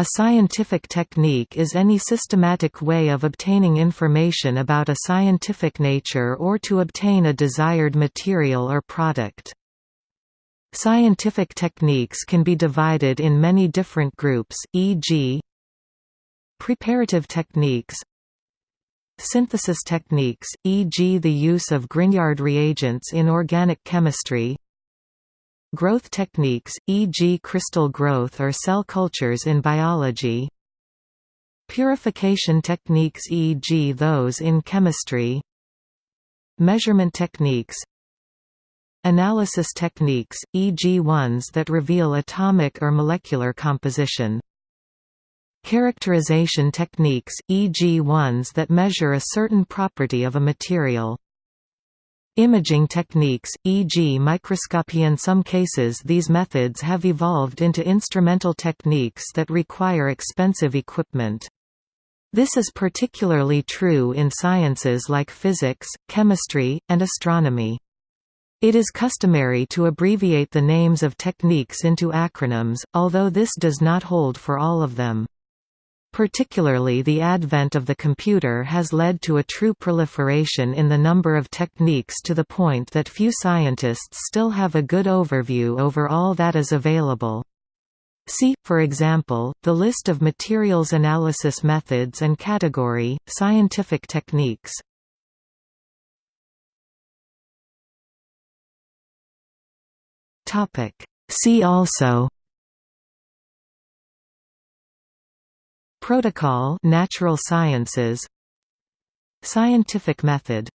A scientific technique is any systematic way of obtaining information about a scientific nature or to obtain a desired material or product. Scientific techniques can be divided in many different groups, e.g. preparative techniques, synthesis techniques, e.g. the use of Grignard reagents in organic chemistry, Growth techniques, e.g. crystal growth or cell cultures in biology Purification techniques e.g. those in chemistry Measurement techniques Analysis techniques, e.g. ones that reveal atomic or molecular composition Characterization techniques, e.g. ones that measure a certain property of a material Imaging techniques, e.g. microscopy In some cases these methods have evolved into instrumental techniques that require expensive equipment. This is particularly true in sciences like physics, chemistry, and astronomy. It is customary to abbreviate the names of techniques into acronyms, although this does not hold for all of them. Particularly the advent of the computer has led to a true proliferation in the number of techniques to the point that few scientists still have a good overview over all that is available. See, for example, the list of materials analysis methods and category, scientific techniques. See also Protocol natural sciences Scientific method